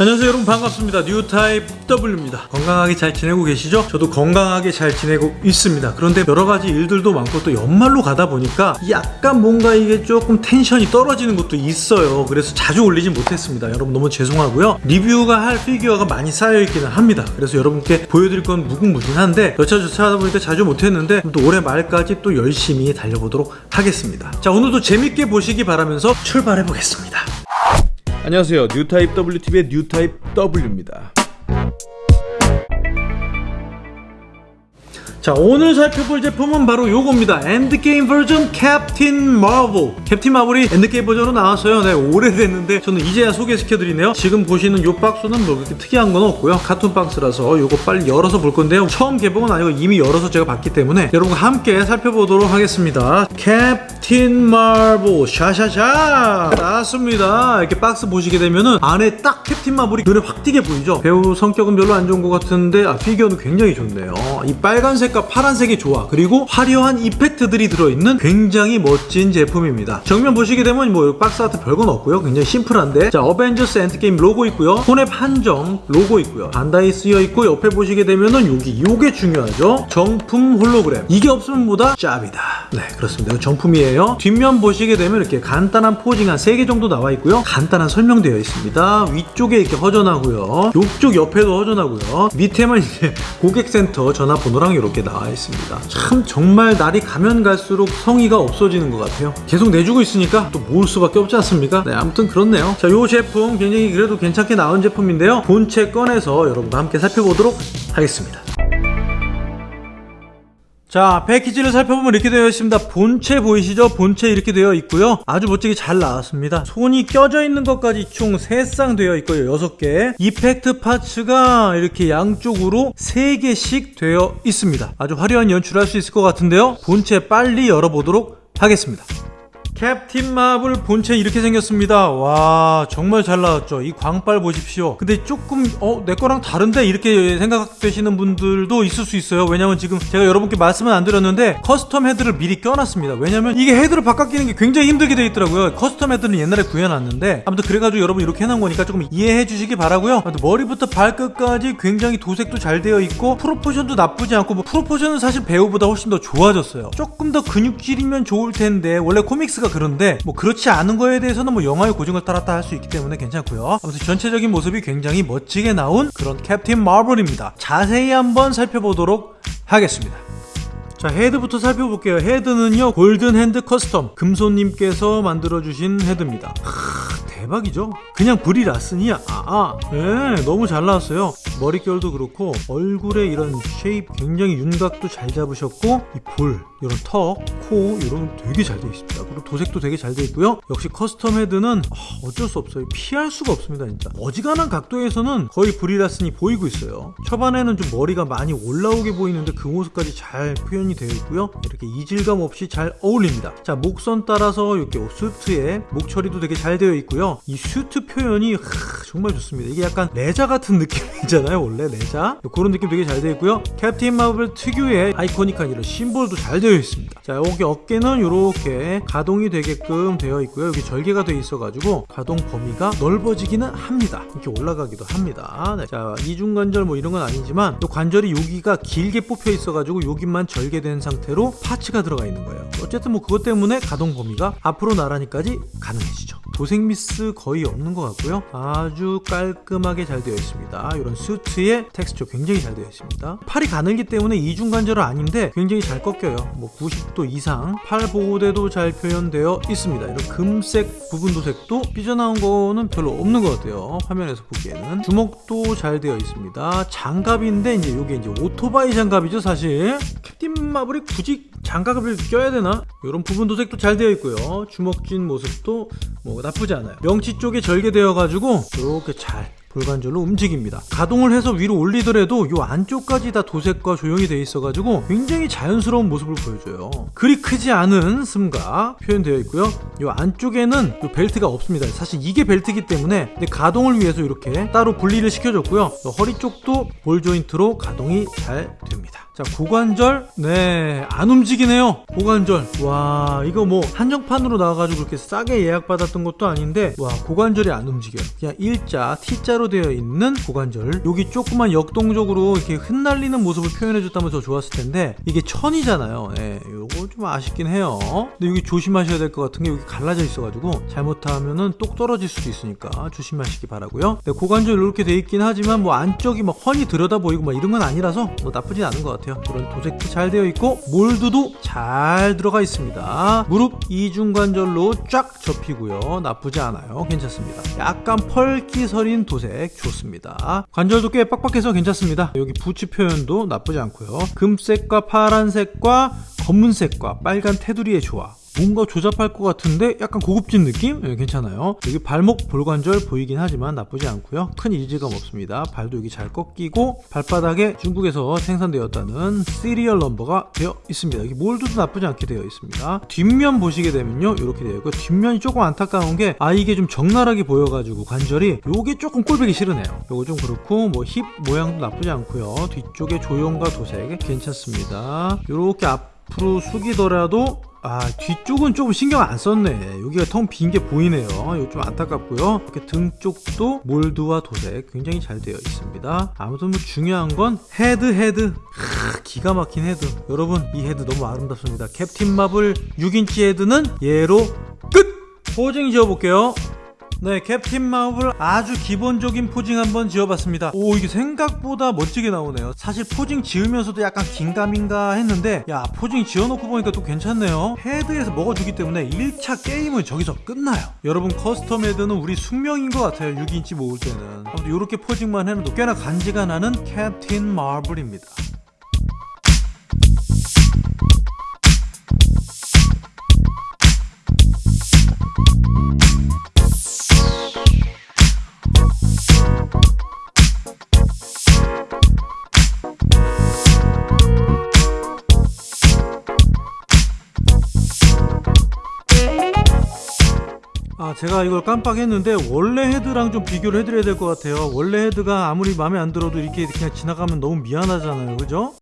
안녕하세요 여러분. 반갑습니다. 뉴타입 W입니다. 건강하게 잘 지내고 계시죠? 저도 건강하게 잘 지내고 있습니다. 그런데 여러가지 일들도 많고 또 연말로 가다 보니까 약간 뭔가 이게 조금 텐션이 떨어지는 것도 있어요. 그래서 자주 올리진 못했습니다. 여러분 너무 죄송하고요. 리뷰가 할 피규어가 많이 쌓여있기는 합니다. 그래서 여러분께 보여드릴 건 무궁무진한데 여차저차 하다 보니까 자주 못했는데 또 올해 말까지 또 열심히 달려보도록 하겠습니다. 자 오늘도 재밌게 보시기 바라면서 출발해 보겠습니다 안녕하세요. 뉴타입 WTV의 뉴타입 W입니다. 자 오늘 살펴볼 제품은 바로 요겁니다. 엔드게임 버전 캡틴 마블. 캡틴 마블이 엔드게임 버전으로 나왔어요. 네 오래됐는데 저는 이제야 소개시켜드리네요. 지금 보시는 요 박스는 뭐 그렇게 특이한 건 없고요. 카툰 박스라서 요거 빨리 열어서 볼 건데요. 처음 개봉은 아니고 이미 열어서 제가 봤기 때문에 여러분과 함께 살펴보도록 하겠습니다. 캡틴 마블 샤샤샤. 나왔습니다. 이렇게 박스 보시게 되면은 안에 딱 캡틴 마블이 눈에 확 띄게 보이죠? 배우 성격은 별로 안 좋은 것 같은데 아 피규어는 굉장히 좋네요. 이 빨간색 빨간색과 파란색이 좋아. 그리고 화려한 effect들이 들어있는 굉장히 멋진 제품입니다. 정면 보시게 되면 뭐 박스 아트 별건 없고요. 굉장히 심플한데. 자 어벤져스 엔드게임 로고 있고요. 혼웹 한정 로고 있고요. 반다이 쓰여 있고 옆에 보시게 되면은 여기 요게 중요하죠? 정품 홀로그램. 이게 없으면 뭐다? 짭이다. 네 그렇습니다. 정품이에요 뒷면 보시게 되면 이렇게 간단한 posing 한 3개 정도 나와 있고요. 간단한 설명되어 있습니다. 위쪽에 이렇게 허전하고요. 이쪽 옆에도 허전하고요. 밑에만 이제 고객센터 전화번호랑 이렇게 나와 있습니다. 참 정말 날이 가면 갈수록 성의가 없어지는 것 같아요. 계속 내주고 있으니까 또 모을 수밖에 없지 않습니까? 네 아무튼 그렇네요. 자요 제품 굉장히 그래도 괜찮게 나온 제품인데요. 본체 꺼내서 여러분과 함께 살펴보도록 하겠습니다 자 패키지를 살펴보면 이렇게 되어 있습니다. 본체 보이시죠? 본체 이렇게 되어 있고요. 아주 멋지게 잘 나왔습니다. 손이 껴져 있는 것까지 총 3쌍 되어 있고요. 6개. 이펙트 파츠가 이렇게 양쪽으로 3개씩 되어 있습니다. 아주 화려한 연출할 수 있을 것 같은데요. 본체 빨리 열어보도록 하겠습니다 캡틴 마블 본체 이렇게 생겼습니다. 와 정말 잘 나왔죠. 이 광빨 보십시오. 근데 조금 어 내 거랑 다른데? 이렇게 생각되시는 분들도 있을 수 있어요. 왜냐면 지금 제가 여러분께 말씀은 안 드렸는데 custom 헤드를 미리 껴놨습니다. 왜냐면 이게 헤드를 바꿔 끼는 게 굉장히 힘들게 돼 있더라고요. custom 헤드는 옛날에 구해놨는데 아무튼 그래가지고 여러분 이렇게 해놓은 거니까 조금 이해해 주시기 바라고요. 머리부터 발끝까지 굉장히 도색도 잘 되어 있고 proportion도 나쁘지 않고 뭐 proportion은 사실 배우보다 훨씬 더 좋아졌어요. 조금 더 근육질이면 좋을 텐데 원래 comics가 그런데 뭐 그렇지 않은 거에 대해서는 뭐 영화의 고증을 따랐다 할 수 있기 때문에 괜찮고요. 아무튼 전체적인 모습이 굉장히 멋지게 나온 그런 캡틴 마블입니다. 자세히 한번 살펴보도록 하겠습니다. 자 헤드부터 살펴볼게요. 헤드는요 golden hand custom 금손님께서 만들어주신 헤드입니다 대박이죠? 그냥 브리 라슨이야 아, 아. 네, 너무 잘 나왔어요. 머릿결도 그렇고 얼굴에 이런 shape 굉장히 윤곽도 잘 잡으셨고 이 볼, 이런 턱, 코 이런 되게 잘 되어 있습니다. 그리고 도색도 되게 잘 되어 있고요. 역시 custom 헤드는 아, 어쩔 수 없어요. 피할 수가 없습니다 진짜. 어지간한 각도에서는 거의 브리 라슨이 보이고 있어요. 초반에는 좀 머리가 많이 올라오게 보이는데 그 모습까지 잘 표현이 되어 있고요. 이렇게 이질감 없이 잘 어울립니다. 자 목선 따라서 이렇게 수트에 목 처리도 되게 잘 되어 있고요 이 슈트 표현이 하, 정말 좋습니다. 이게 약간 레자 같은 느낌이잖아요 원래 레자. 그런 느낌 되게 잘 되어 있고요. 캡틴 마블 특유의 아이코닉한 이런 심볼도 잘 되어 있습니다. 자 여기 어깨는 이렇게 가동이 되게끔 되어 있고요. 여기 절개가 되어 있어 가지고 가동 범위가 넓어지기는 합니다. 이렇게 올라가기도 합니다. 네. 자 이중관절 뭐 이런 건 아니지만 이 관절이 여기가 길게 뽑혀 있어 가지고 여기만 절개된 상태로 parts가 들어가 있는 거예요. 어쨌든 뭐 그것 때문에 가동 범위가 앞으로 나란히까지 가능해지죠. 도색 미스 거의 없는 것 같고요. 아주 깔끔하게 잘 되어 있습니다. 이런 수트의 텍스처 굉장히 잘 되어 있습니다. 팔이 가늘기 때문에 이중관절은 아닌데 굉장히 잘 꺾여요. 뭐 90도 이상 팔 보호대도 잘 표현되어 있습니다. 이런 금색 부분 도색도 삐져나온 거는 별로 없는 것 같아요. 화면에서 보기에는. 주먹도 잘 되어 있습니다. 장갑인데 이제 이게 이제 오토바이 장갑이죠 사실. 캡틴 마블이 굳이 장갑을 껴야 되나? 이런 부분 도색도 잘 되어 있고요 주먹진 모습도 뭐 나쁘지 않아요 명치 쪽에 절개되어 가지고 이렇게 잘 볼관절로 움직입니다. 가동을 해서 위로 올리더라도 이 안쪽까지 다 도색과 조형이 되어 있어 가지고 굉장히 자연스러운 모습을 보여줘요. 그리 크지 않은 스가 표현되어 있고요. 이 안쪽에는 이 벨트가 없습니다. 사실 이게 벨트이기 때문에 가동을 위해서 이렇게 따로 분리를 시켜줬고요 허리 쪽도 볼 조인트로 가동이 잘 됩니다. 자 고관절. 네 안 움직이네요. 고관절. 와 이거 뭐 한정판으로 나와가지고 그렇게 싸게 예약받았던 것도 아닌데 와 고관절이 안 움직여요. 그냥 일자 T자로 T자로 되어 있는 고관절. 여기 조그만 역동적으로 이렇게 흩날리는 모습을 표현해줬다면 더 좋았을 텐데 이게 천이잖아요. 예, 요거 좀 아쉽긴 해요. 근데 여기 조심하셔야 될 것 같은 게 여기 갈라져 있어가지고 잘못하면은 똑 떨어질 수도 있으니까 조심하시기 바라고요. 네, 고관절 이렇게 돼 있긴 하지만 뭐 안쪽이 막 훤히 들여다 보이고 막 이런 건 아니라서 뭐 나쁘진 않은 것 같아요. 그런 도색도 잘 되어 있고 몰드도 잘 들어가 있습니다. 무릎 이중관절로 쫙 접히고요. 나쁘지 않아요. 괜찮습니다. 약간 펄기 서린 도색 좋습니다. 관절도 꽤 빡빡해서 괜찮습니다. 여기 부츠 표현도 나쁘지 않고요. 금색과 파란색과 검은색과 빨간 테두리의 조화 뭔가 조잡할 것 같은데 약간 고급진 느낌? 네, 괜찮아요. 여기 발목 볼관절 보이긴 하지만 나쁘지 않고요. 큰 이질감 없습니다. 발도 여기 잘 꺾이고 발바닥에 중국에서 생산되었다는 serial number가 되어 있습니다. 여기 몰드도 나쁘지 않게 되어 있습니다. 뒷면 보시게 되면요. 이렇게 되어 있고 뒷면이 조금 안타까운 게 아 이게 좀 적나라하게 보여가지고 관절이 요게 조금 꼴보기 싫으네요. 요거 좀 그렇고 뭐 힙 모양도 나쁘지 않고요. 뒤쪽에 조형과 도색 괜찮습니다. 이렇게 앞 으로 숙이더라도 아 뒤쪽은 조금 신경 안 썼네. 여기가 텅 빈 게 보이네요. 이거 좀 안타깝고요. 이렇게 등 쪽도 몰드와 도색 굉장히 잘 되어 있습니다. 아무튼 뭐 중요한 건 헤드 헤드. 하, 기가 막힌 헤드. 여러분 이 헤드 너무 아름답습니다. 캡틴 마블 6인치 헤드는 얘로 끝! posing 지어볼게요 네, 캡틴 마블 아주 기본적인 posing 한번 지어봤습니다. 오, 이게 생각보다 멋지게 나오네요. 사실 posing 지으면서도 약간 긴가민가 했는데 야, posing 지어놓고 보니까 또 괜찮네요. 헤드에서 먹어주기 때문에 1차 게임은 저기서 끝나요. 여러분 custom 헤드는 우리 숙명인 것 같아요. 6인치 모을 때는. 아무튼 이렇게 posing만 해놔도 꽤나 간지가 나는 캡틴 마블입니다. 아 제가 이걸 깜빡했는데 원래 헤드랑 좀 비교를 해드려야 될 것 같아요 원래 헤드가 아무리 마음에 안 들어도 이렇게 그냥 지나가면 너무 미안하잖아요 그죠?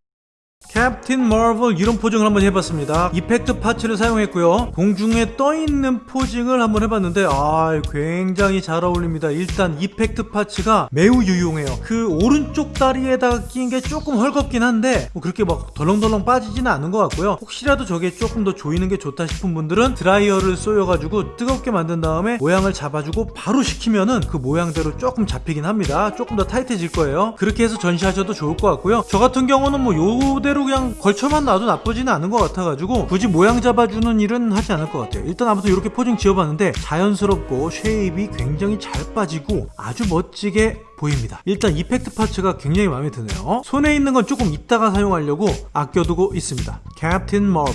캡틴 마블 이런 posing을 한번 해봤습니다. effect parts를 사용했고요. 공중에 떠있는 posing을 한번 해봤는데 아 굉장히 잘 어울립니다. 일단 effect parts가 매우 유용해요. 그 오른쪽 다리에다가 끼인 게 조금 헐겁긴 한데 뭐 그렇게 막 덜렁덜렁 빠지지는 않은 것 같고요. 혹시라도 저게 조금 더 조이는 게 좋다 싶은 분들은 드라이어를 쏘여가지고 뜨겁게 만든 다음에 모양을 잡아주고 바로 식히면은 그 모양대로 조금 잡히긴 합니다. 조금 더 타이트해질 거예요. 그렇게 해서 전시하셔도 좋을 것 같고요. 저 같은 경우는 뭐 요대로 그냥 걸쳐만 놔도 나쁘지는 않은 것 같아가지고 굳이 모양 잡아주는 일은 하지 않을 것 같아요. 일단 아무튼 이렇게 posing 지어봤는데 자연스럽고 shape이 굉장히 잘 빠지고 아주 멋지게 보입니다. 일단 이펙트 파츠가 굉장히 마음에 드네요. 손에 있는 건 조금 이따가 사용하려고 아껴두고 있습니다. 캡틴 마블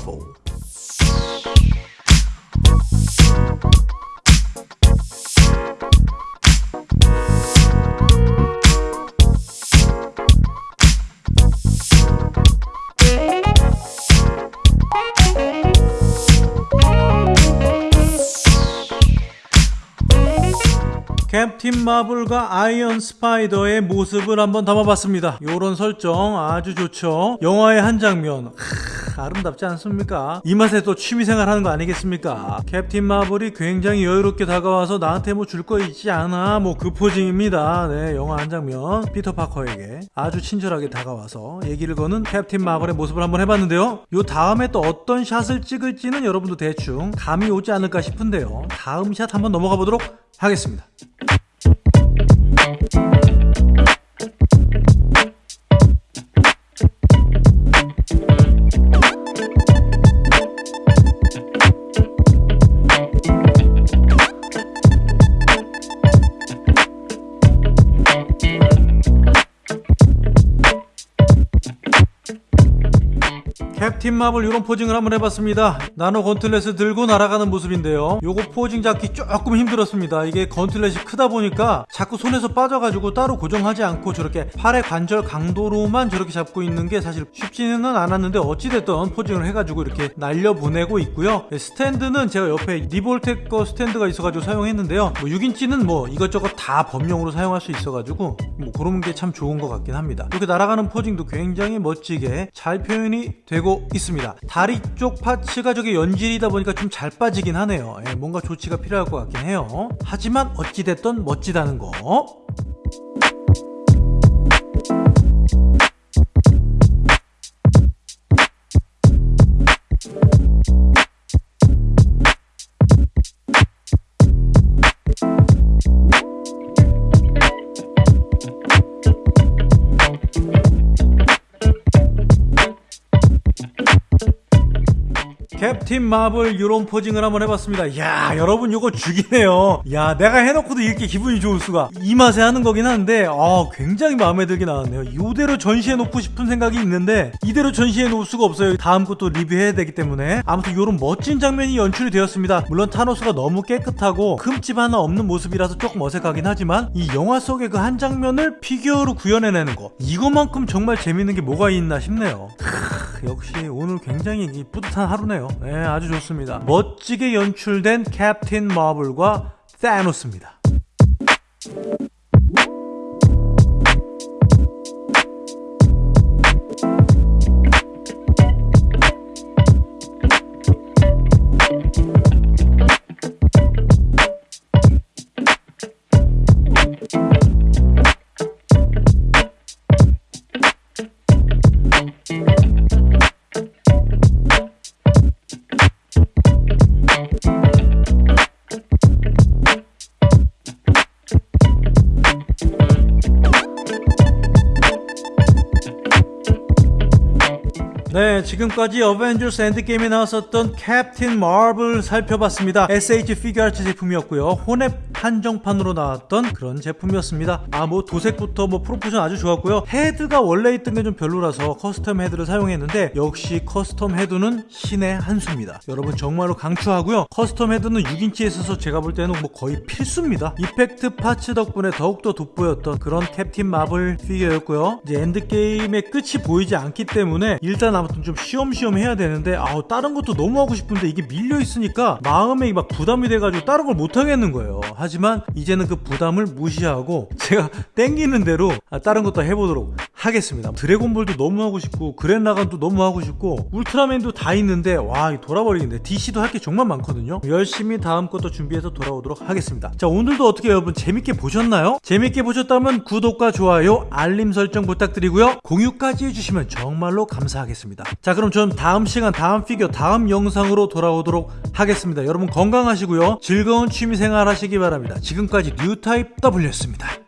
캡틴 마블과 아이언 스파이더의 모습을 한번 담아봤습니다. 요런 설정 아주 좋죠. 영화의 한 장면. 크, 아름답지 않습니까? 이 맛에 또 취미생활 하는 거 아니겠습니까? 캡틴 마블이 굉장히 여유롭게 다가와서 나한테 뭐 줄 거 있지 않아 뭐 그 posing입니다. 네, 영화 한 장면 피터 파커에게 아주 친절하게 다가와서 얘기를 거는 캡틴 마블의 모습을 한번 해봤는데요. 요 다음에 또 어떤 shot을 찍을지는 여러분도 대충 감이 오지 않을까 싶은데요. 다음 샷 한번 넘어가 보도록 하겠습니다. 캡틴 마블 이런 포징을 한번 해봤습니다. 나노 건틀렛을 들고 날아가는 모습인데요. 요거 포징 잡기 조금 힘들었습니다. 이게 건틀렛이 크다 보니까 자꾸 손에서 빠져가지고 따로 고정하지 않고 저렇게 팔의 관절 강도로만 저렇게 잡고 있는 게 사실 쉽지는 않았는데 어찌됐든 포징을 해가지고 이렇게 날려보내고 있고요. 네, 스탠드는 제가 옆에 리볼텍 거 스탠드가 있어가지고 사용했는데요. 뭐 6인치는 뭐 이것저것 다 범용으로 사용할 수 있어가지고 뭐 그런 게 참 좋은 것 같긴 합니다. 이렇게 날아가는 포징도 굉장히 멋지게 잘 표현이 되고 있습니다. 다리 쪽 파츠가 저게 연질이다 보니까 좀 잘 빠지긴 하네요. 예, 뭔가 조치가 필요할 것 같긴 해요. 하지만 어찌됐든 멋지다는 거 캡틴 마블 이런 posing을 한번 해봤습니다. 야 여러분 이거 죽이네요. 야 내가 해놓고도 이렇게 기분이 좋을 수가 이 맛에 하는 거긴 한데 아 굉장히 마음에 들게 나왔네요. 이대로 전시해 놓고 싶은 생각이 있는데 이대로 전시해 놓을 수가 없어요. 다음 것도 리뷰해야 되기 때문에 아무튼 이런 멋진 장면이 연출이 되었습니다. 물론 타노스가 너무 깨끗하고 흠집 하나 없는 모습이라서 조금 어색하긴 하지만 이 영화 속의 그 한 장면을 피규어로 구현해내는 거 이것만큼 정말 재밌는 게 뭐가 있나 싶네요. 크, 역시 오늘 굉장히 이 뿌듯한 하루네요. 네, 아주 좋습니다. 멋지게 연출된 캡틴 마블과 타노스입니다. 지금까지 어벤져스 엔드게임에 나왔었던 캡틴 마블 살펴봤습니다. SH 피규어아츠 제품이었고요. 혼웹 한정판으로 나왔던 그런 제품이었습니다. 아, 뭐 도색부터 뭐 proportion 아주 좋았고요. 헤드가 원래 있던 게 좀 별로라서 custom 헤드를 사용했는데 역시 custom 헤드는 신의 한 수입니다. 여러분 정말로 강추하고요. custom 헤드는 6인치에 있어서 제가 볼 때는 뭐 거의 필수입니다. effect parts 덕분에 더욱더 돋보였던 그런 캡틴 마블 피규어였고요. 이제 엔드게임의 끝이 보이지 않기 때문에 일단 아무튼 좀 쉬엄쉬엄 해야 되는데 아우 다른 것도 너무 하고 싶은데 이게 밀려 있으니까 마음에 막 부담이 돼가지고 다른 걸 못 하겠는 거예요. 하지만 이제는 그 부담을 무시하고 제가 땡기는 대로 아, 다른 것도 해보도록 하겠습니다. 드래곤볼도 너무 하고 싶고 그렌라간도 너무 하고 싶고 울트라맨도 다 있는데 와 돌아버리겠네. DC도 할 게 정말 많거든요. 열심히 다음 것도 준비해서 돌아오도록 하겠습니다. 자 오늘도 어떻게 여러분 재밌게 보셨나요? 재밌게 보셨다면 구독과 좋아요, 알림 설정 부탁드리고요. 공유까지 해주시면 정말로 감사하겠습니다. 자 그럼 전 다음 시간 다음 피규어 다음 영상으로 돌아오도록 하겠습니다. 여러분 건강하시고요. 즐거운 취미생활 하시기 바랍니다. 지금까지 뉴타입 W였습니다.